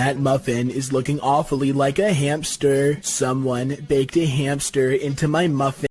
That muffin is looking awfully like a hamster. Someone baked a hamster into my muffin.